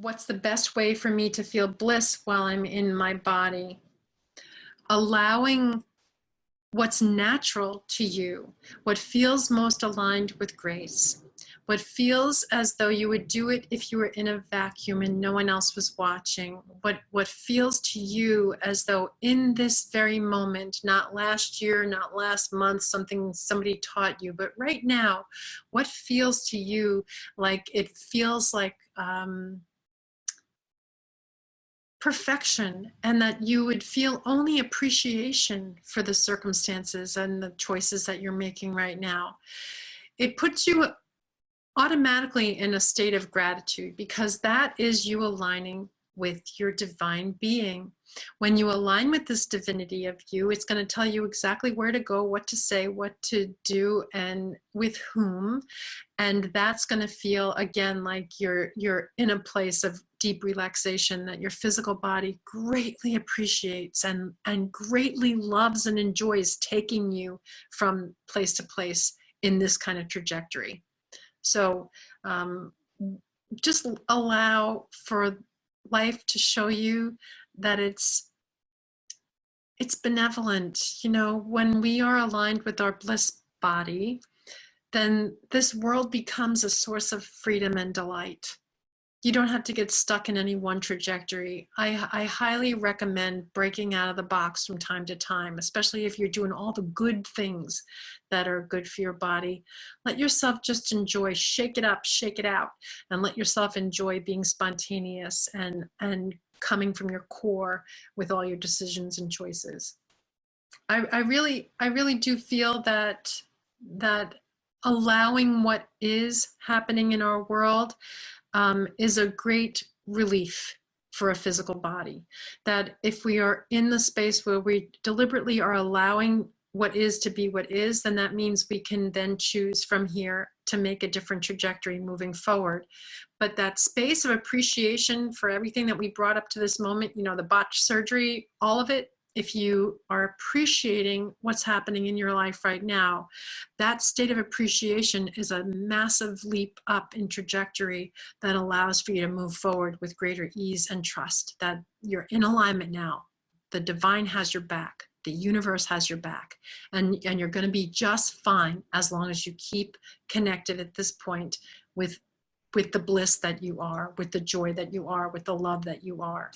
what's the best way for me to feel bliss while I'm in my body? Allowing what's natural to you, what feels most aligned with grace, what feels as though you would do it if you were in a vacuum and no one else was watching, what, what feels to you as though in this very moment, not last year, not last month, something somebody taught you, but right now, what feels to you like it feels like um, perfection and that you would feel only appreciation for the circumstances and the choices that you're making right now. It puts you automatically in a state of gratitude because that is you aligning with your divine being. When you align with this divinity of you, it's going to tell you exactly where to go, what to say, what to do, and with whom. And that's going to feel again like you're you're in a place of deep relaxation that your physical body greatly appreciates and and greatly loves and enjoys taking you from place to place in this kind of trajectory. So um, just allow for life to show you that it's it's benevolent. You know, when we are aligned with our bliss body, then this world becomes a source of freedom and delight you don't have to get stuck in any one trajectory. I, I highly recommend breaking out of the box from time to time, especially if you're doing all the good things that are good for your body. Let yourself just enjoy, shake it up, shake it out, and let yourself enjoy being spontaneous and, and coming from your core with all your decisions and choices. I, I really, I really do feel that, that allowing what is happening in our world um, is a great relief for a physical body. That if we are in the space where we deliberately are allowing what is to be what is, then that means we can then choose from here to make a different trajectory moving forward. But that space of appreciation for everything that we brought up to this moment, you know, the botch surgery, all of it, if you are appreciating what's happening in your life right now, that state of appreciation is a massive leap up in trajectory that allows for you to move forward with greater ease and trust that you're in alignment now. The divine has your back. The universe has your back and, and you're going to be just fine as long as you keep connected at this point with, with the bliss that you are, with the joy that you are, with the love that you are.